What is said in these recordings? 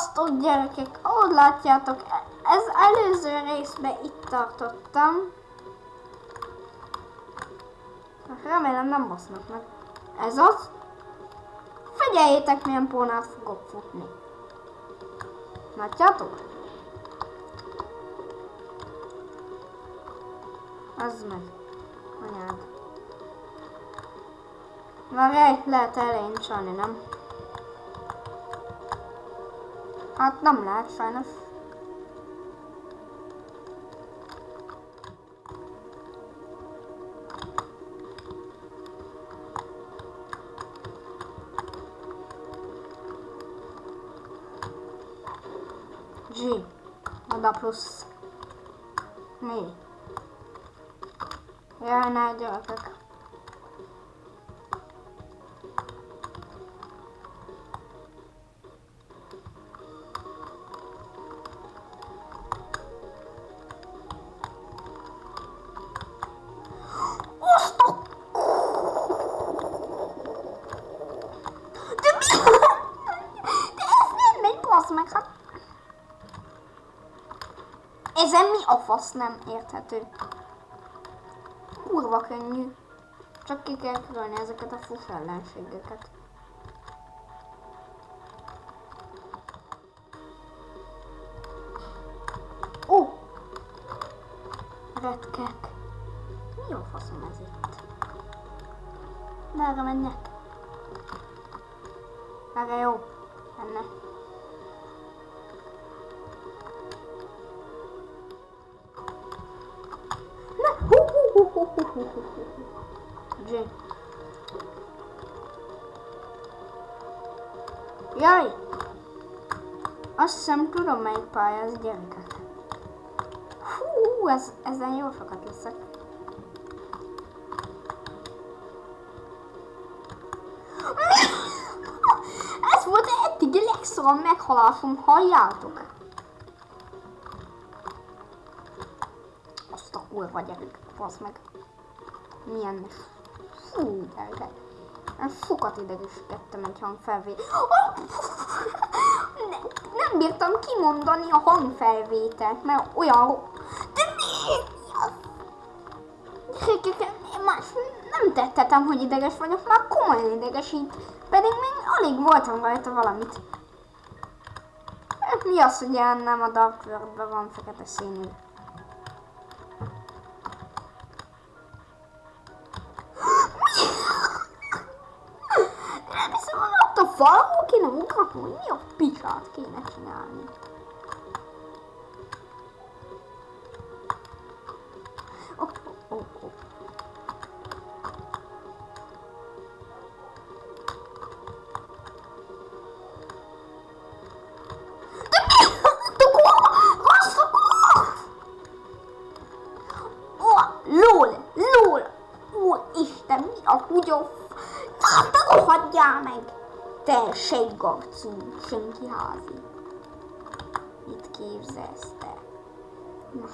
Szevasztok gyerekek! Ahogy látjátok, ez előző részben itt tartottam. Remélem nem basznak meg. Ez az. Figyeljétek milyen pónát fogok futni. Látjátok? Az meg. Anyád. Már lehet elején csalni, nem? Hát nem lehet sajnos. G. Oda plusz. Mi? Jaj, ne gyerekek. Meg, hát... Ezen mi a fasz nem érthető? Kurva könnyű. Csak ki kell kerülni ezeket a fuss ellenségeket. Ó! Retkek. Mi a faszom ez itt? Merre menjek? Merre jó? Enne. Hú, hú, hú, hú, hú, hú, hú. G. Jaj! Azt hiszem tudom melyik pálya, ez gyerekek. Hú, ez, ezen jó sokat leszek. Ez volt eddig a legszarabb meghalásom, halljátok? Azt a kurva gyerek, basz meg. Milyen fú, gyerekek. Én sokat idegeskedtem egy hangfelvé. Ne, nem bírtam kimondani a hangfelvételt, mert olyan... De mi? Más nem tettetem, hogy ideges vagyok, már komolyan idegesít. Pedig még alig voltam rajta valamit. Mi az, hogy nem a Dark World-ben van fekete színű? Kéne mutatni, hogy mi a picsát kéne csinálni. Oh, oh, oh, oh. Lol, lol! Ó, Isten, mi a? Na, te rohadjál meg! Te sejgarcú, senki házi. Mit képzelsz te?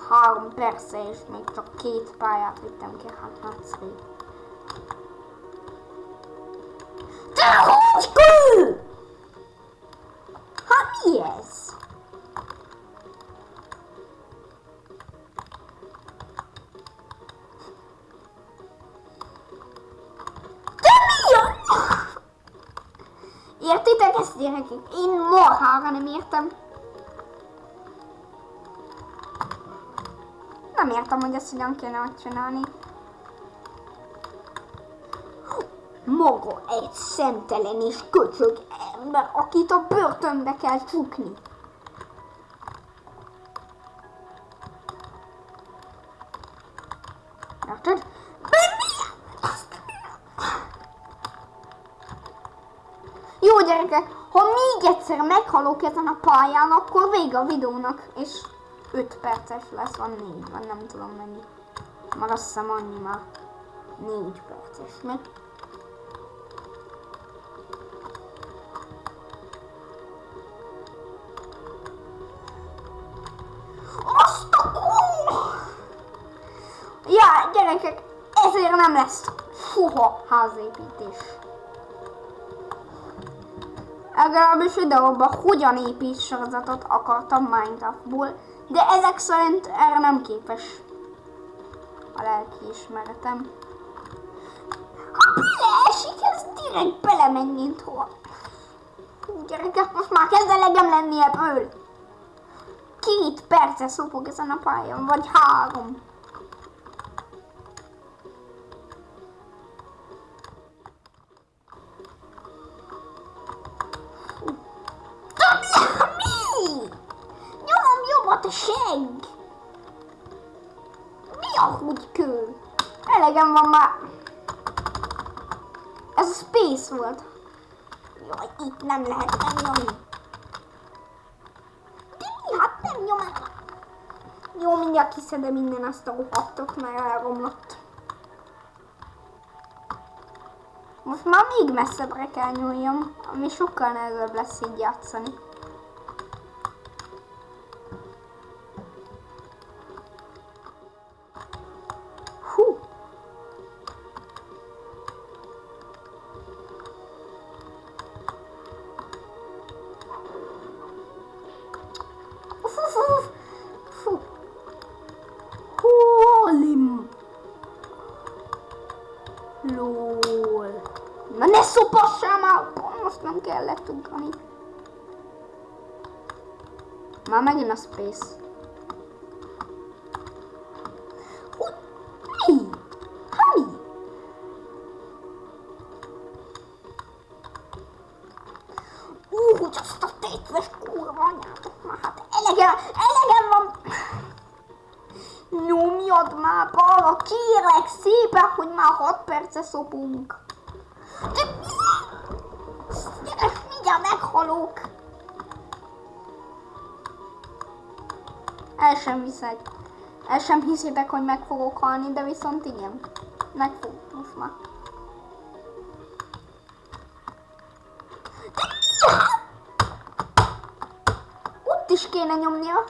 Három persze, és még csak két pályát vittem ki, hát nagyszerű. Te húgykő! Hát Gyerekek? Én marhára nem értem. Nem értem, hogy ezt hogyan kéne megcsinálni. Maga egy szemtelen és köcsög ember, akit a börtönbe kell csukni. Érted? Jó gyerekek, ha még egyszer meghalok ezen a pályán, akkor vége a videónak, és 5 perces lesz, van 4, van nem tudom mennyi. Már azt hiszem annyi már 4 perces, mi? Azt a! Ja, gyerekek, ezért nem lesz soha házépítés. Legalábbis videóban hogyan épít sorozatot akartam Minecraftból, de ezek szerint erre nem képes a lelki ismeretem. Ha beleesik, ez direkt belemegy, mint hol. Gyerekek, most már kezd elegem lenni ebből. Két perce szopog ezen a pályán, vagy három. Mi a húgykő? Elegem van már. Ez a space volt. Jaj, itt nem lehet megnyomni. Mi? Hát nem nyom el. Jó, mindjárt kiszedem minden azt a rohadtot, mert elromlott. Most már még messzebbre kell nyúljam, ami sokkal nehezebb lesz így játszani. Nem kellett ugrani. Már megint a space. Hogy? Mi? Ha mi? Ú, hogy azt a tétves már, hát elegem, van. Nyomjad már balra, kérlek szépen, hogy már 6 perce szopunk. Gyerek, mindjárt meghalok. El sem hiszek. El sem hiszitek, hogy meg fogok halni, de viszont igen. Meg fog, most már. Ott is kéne nyomnia.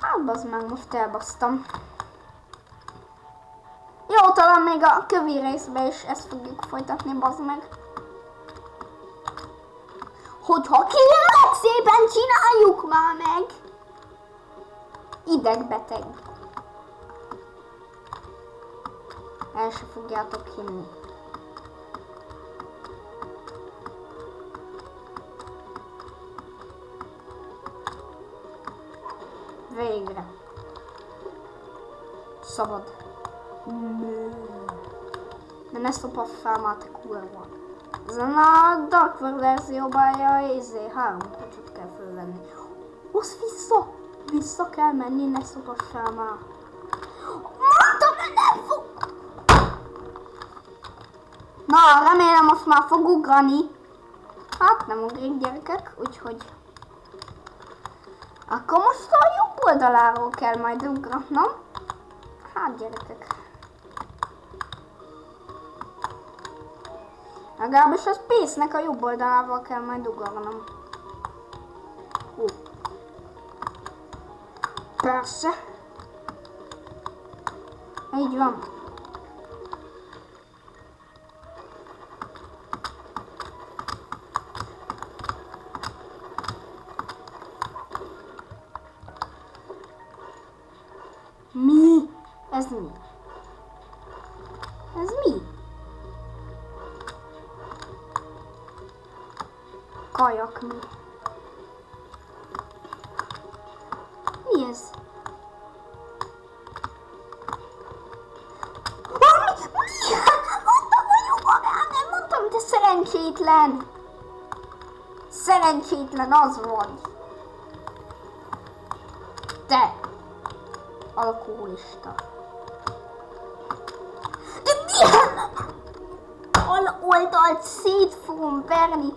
Hát bazd meg, most elbasztam. Jó, talán még a kövi részben is ezt fogjuk folytatni, bazd meg. Hogyha kérlek szépen csináljuk már meg. Idegbeteg. El se fogjátok hinni. Végre. Szabad. De ne szopad fel már te kurva. Ezen a Dark verzióban ja, izé, három kocsot kell fölvenni. Hozz vissza! Vissza kell menni, ne szopassál már. Mondtam, hogy nem fog! Na, remélem most már fog ugrani. Hát nem ugrik gyerekek, úgyhogy... Akkor most a jobb oldaláról kell majd ugranom. Hát gyerekek. Legalábbis a Space-nek a jobb oldalával kell majd ugranom. Hú. Persze. Így van. Mi? Ez mi? Szerencsétlen! Szerencsétlen az vagy! Te! Alkoholista. De milyen? Al oldalt szét fogom verni.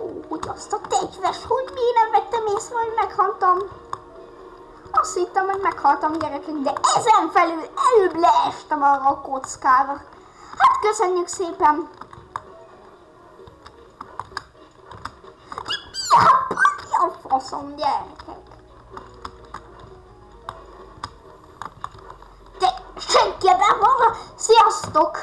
Ó, hogy azt a tegyves, hogy miért nem vettem észre, hogy meghaltam. Azt hittem, hogy meghaltam gyerekek, de ezen felül előbb leestem arra a kockára. Hát köszönjük szépen. De mi a, mi a faszom gyerekek? Te senki ebben van? Sziasztok!